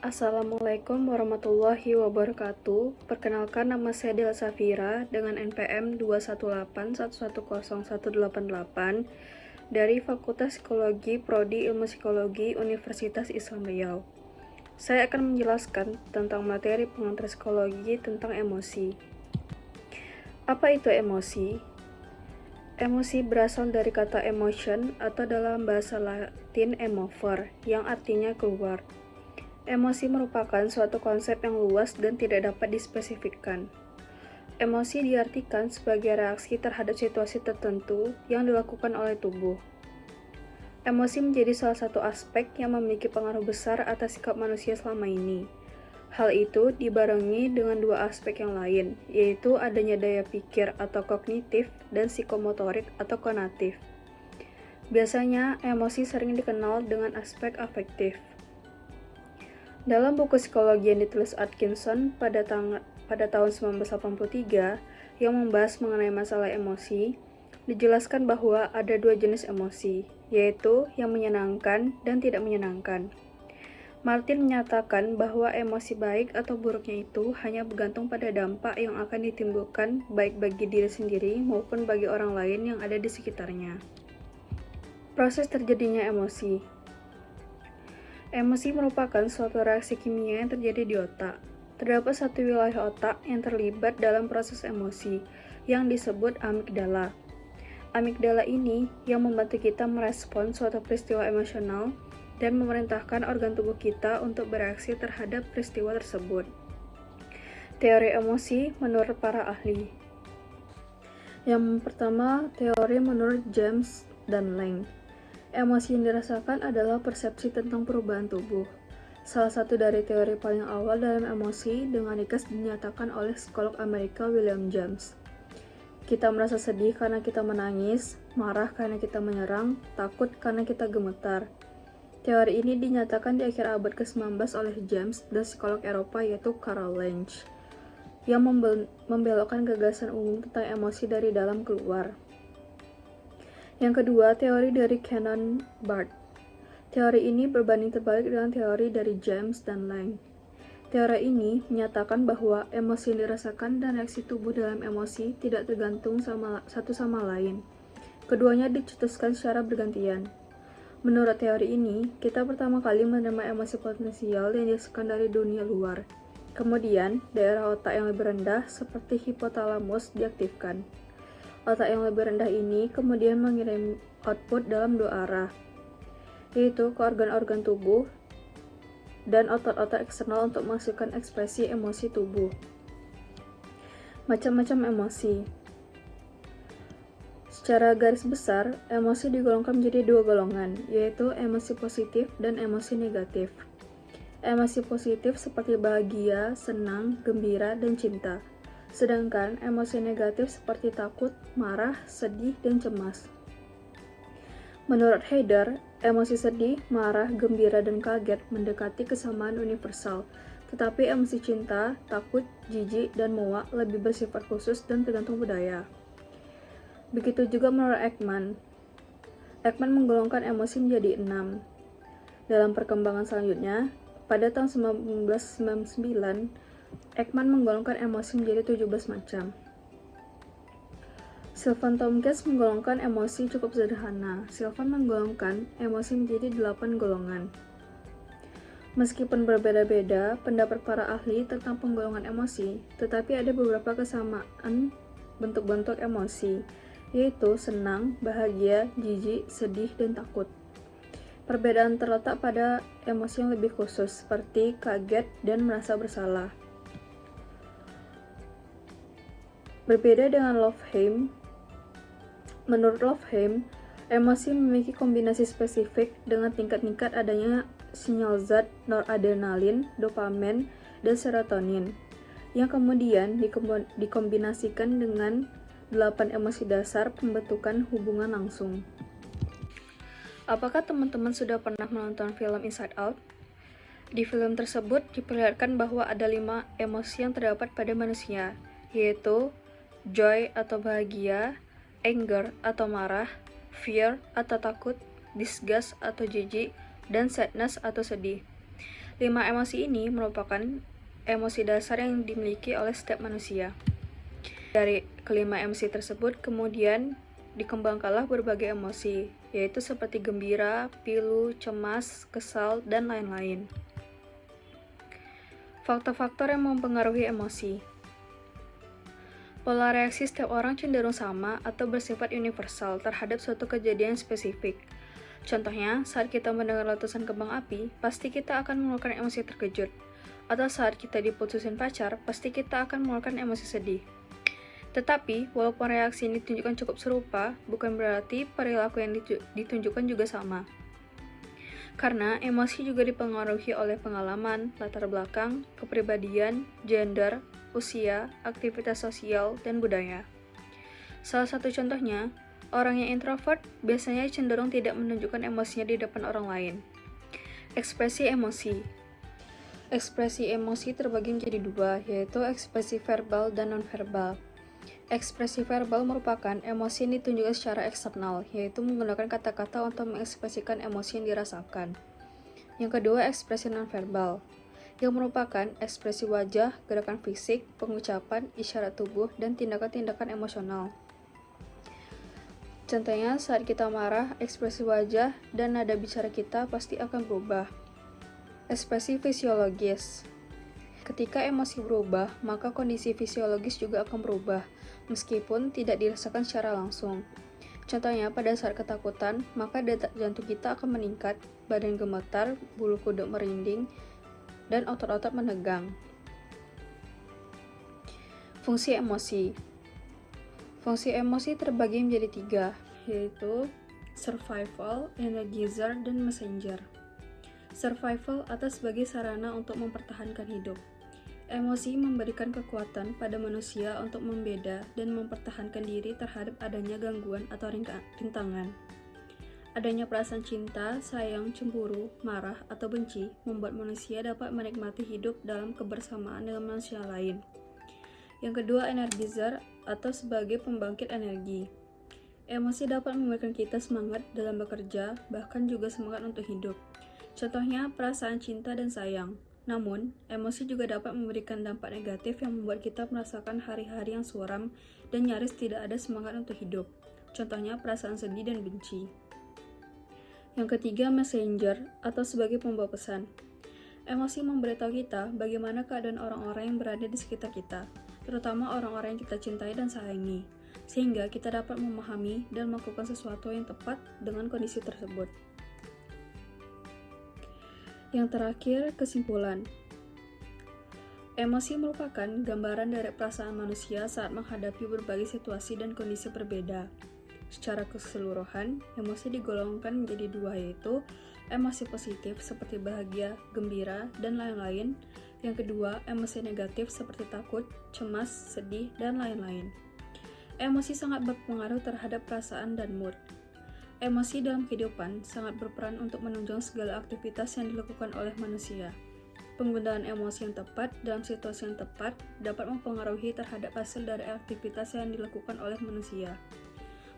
Assalamualaikum warahmatullahi wabarakatuh. Perkenalkan nama saya Del Safira dengan NPM 218110188 dari Fakultas Psikologi Prodi Ilmu Psikologi Universitas Islam Riau. Saya akan menjelaskan tentang materi pengantar psikologi tentang emosi. Apa itu emosi? Emosi berasal dari kata emotion atau dalam bahasa Latin emover yang artinya keluar. Emosi merupakan suatu konsep yang luas dan tidak dapat dispesifikkan. Emosi diartikan sebagai reaksi terhadap situasi tertentu yang dilakukan oleh tubuh. Emosi menjadi salah satu aspek yang memiliki pengaruh besar atas sikap manusia selama ini. Hal itu dibarengi dengan dua aspek yang lain, yaitu adanya daya pikir atau kognitif dan psikomotorik atau konatif. Biasanya, emosi sering dikenal dengan aspek afektif. Dalam buku psikologi yang ditulis Atkinson pada, pada tahun 1983 yang membahas mengenai masalah emosi, dijelaskan bahwa ada dua jenis emosi, yaitu yang menyenangkan dan tidak menyenangkan. Martin menyatakan bahwa emosi baik atau buruknya itu hanya bergantung pada dampak yang akan ditimbulkan baik bagi diri sendiri maupun bagi orang lain yang ada di sekitarnya. Proses terjadinya emosi Emosi merupakan suatu reaksi kimia yang terjadi di otak. Terdapat satu wilayah otak yang terlibat dalam proses emosi, yang disebut amigdala. Amigdala ini yang membantu kita merespon suatu peristiwa emosional dan memerintahkan organ tubuh kita untuk bereaksi terhadap peristiwa tersebut. Teori emosi menurut para ahli. Yang pertama, teori menurut James dan Lang. Emosi yang dirasakan adalah persepsi tentang perubahan tubuh. Salah satu dari teori paling awal dalam emosi dengan ringkas dinyatakan oleh psikolog Amerika William James. Kita merasa sedih karena kita menangis, marah karena kita menyerang, takut karena kita gemetar. Teori ini dinyatakan di akhir abad ke-19 oleh James dan psikolog Eropa yaitu Karl Lange yang membelokkan gagasan umum tentang emosi dari dalam keluar. Yang kedua, teori dari Canon Barth. Teori ini berbanding terbalik dengan teori dari James dan Lang. Teori ini menyatakan bahwa emosi yang dirasakan dan reaksi tubuh dalam emosi tidak tergantung sama, satu sama lain. Keduanya dicetuskan secara bergantian. Menurut teori ini, kita pertama kali menerima emosi potensial yang dirasakan dari dunia luar. Kemudian, daerah otak yang lebih rendah seperti hipotalamus diaktifkan. Otak yang lebih rendah ini kemudian mengirim output dalam dua arah, yaitu ke organ-organ tubuh dan otot-otot eksternal untuk menghasilkan ekspresi emosi tubuh. Macam-macam emosi Secara garis besar, emosi digolongkan menjadi dua golongan, yaitu emosi positif dan emosi negatif. Emosi positif seperti bahagia, senang, gembira, dan cinta. Sedangkan emosi negatif seperti takut, marah, sedih, dan cemas. Menurut Heider, emosi sedih, marah, gembira, dan kaget mendekati kesamaan universal, tetapi emosi cinta, takut, jijik, dan muak lebih bersifat khusus dan tergantung budaya. Begitu juga menurut Ekman. Ekman menggolongkan emosi menjadi enam. Dalam perkembangan selanjutnya, pada tahun 1999, Ekman menggolongkan emosi menjadi 17 macam. Sylvan Tomkins menggolongkan emosi cukup sederhana. Sylvan menggolongkan emosi menjadi 8 golongan. Meskipun berbeda-beda pendapat para ahli tentang penggolongan emosi, tetapi ada beberapa kesamaan bentuk-bentuk emosi, yaitu senang, bahagia, jijik, sedih, dan takut. Perbedaan terletak pada emosi yang lebih khusus, seperti kaget dan merasa bersalah. Berbeda dengan Lofheim, menurut Lofheim, emosi memiliki kombinasi spesifik dengan tingkat-tingkat adanya sinyal zat noradrenalin, dopamin, dan serotonin, yang kemudian dikombinasikan dengan delapan emosi dasar pembentukan hubungan langsung. Apakah teman-teman sudah pernah menonton film Inside Out? Di film tersebut diperlihatkan bahwa ada lima emosi yang terdapat pada manusia, yaitu joy atau bahagia, anger atau marah, fear atau takut, disgust atau jijik, dan sadness atau sedih. Lima emosi ini merupakan emosi dasar yang dimiliki oleh setiap manusia. Dari kelima emosi tersebut kemudian dikembangkanlah berbagai emosi, yaitu seperti gembira, pilu, cemas, kesal, dan lain-lain. Faktor-faktor yang mempengaruhi emosi Pola reaksi setiap orang cenderung sama atau bersifat universal terhadap suatu kejadian spesifik. Contohnya, saat kita mendengar letusan kembang api, pasti kita akan mengeluarkan emosi terkejut. Atau saat kita diputusin pacar, pasti kita akan mengeluarkan emosi sedih. Tetapi, walaupun reaksi ini ditunjukkan cukup serupa, bukan berarti perilaku yang ditunjukkan juga sama. Karena emosi juga dipengaruhi oleh pengalaman, latar belakang, kepribadian, gender, usia, aktivitas sosial, dan budaya. Salah satu contohnya, Orang yang introvert biasanya cenderung tidak menunjukkan emosinya di depan orang lain. Ekspresi emosi Ekspresi emosi terbagi menjadi dua, yaitu ekspresi verbal dan nonverbal. Ekspresi verbal merupakan emosi yang ditunjukkan secara eksternal, yaitu menggunakan kata-kata untuk mengekspresikan emosi yang dirasakan. Yang kedua, ekspresi nonverbal, yang merupakan ekspresi wajah, gerakan fisik, pengucapan, isyarat tubuh, dan tindakan-tindakan emosional. Contohnya, saat kita marah, ekspresi wajah dan nada bicara kita pasti akan berubah. Ekspresi fisiologis Ketika emosi berubah, maka kondisi fisiologis juga akan berubah, meskipun tidak dirasakan secara langsung. Contohnya, pada saat ketakutan, maka detak jantung kita akan meningkat, badan gemetar, bulu kuduk merinding, dan otot-otot menegang. Fungsi emosi Fungsi emosi terbagi menjadi tiga, yaitu survival, energizer, dan messenger. Survival atau sebagai sarana untuk mempertahankan hidup. Emosi memberikan kekuatan pada manusia untuk membeda dan mempertahankan diri terhadap adanya gangguan atau rintangan. Adanya perasaan cinta, sayang, cemburu, marah, atau benci membuat manusia dapat menikmati hidup dalam kebersamaan dengan manusia lain. Yang kedua, energizer atau sebagai pembangkit energi. Emosi dapat memberikan kita semangat dalam bekerja, bahkan juga semangat untuk hidup. Contohnya, perasaan cinta dan sayang. Namun, emosi juga dapat memberikan dampak negatif yang membuat kita merasakan hari-hari yang suram dan nyaris tidak ada semangat untuk hidup. Contohnya, perasaan sedih dan benci. Yang ketiga, messenger atau sebagai pembawa pesan. Emosi memberitahu kita bagaimana keadaan orang-orang yang berada di sekitar kita terutama orang-orang yang kita cintai dan sayangi, sehingga kita dapat memahami dan melakukan sesuatu yang tepat dengan kondisi tersebut. Yang terakhir, kesimpulan. Emosi merupakan gambaran dari perasaan manusia saat menghadapi berbagai situasi dan kondisi berbeda. Secara keseluruhan, emosi digolongkan menjadi dua yaitu emosi positif seperti bahagia, gembira, dan lain-lain, yang kedua, emosi negatif seperti takut, cemas, sedih, dan lain-lain. Emosi sangat berpengaruh terhadap perasaan dan mood. Emosi dalam kehidupan sangat berperan untuk menunjang segala aktivitas yang dilakukan oleh manusia. Penggunaan emosi yang tepat dalam situasi yang tepat dapat mempengaruhi terhadap hasil dari aktivitas yang dilakukan oleh manusia.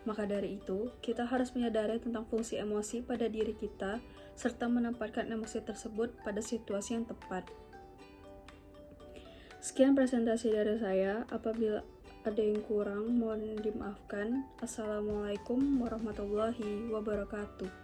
Maka dari itu, kita harus menyadari tentang fungsi emosi pada diri kita serta menempatkan emosi tersebut pada situasi yang tepat. Sekian presentasi dari saya. Apabila ada yang kurang, mohon dimaafkan. Assalamualaikum warahmatullahi wabarakatuh.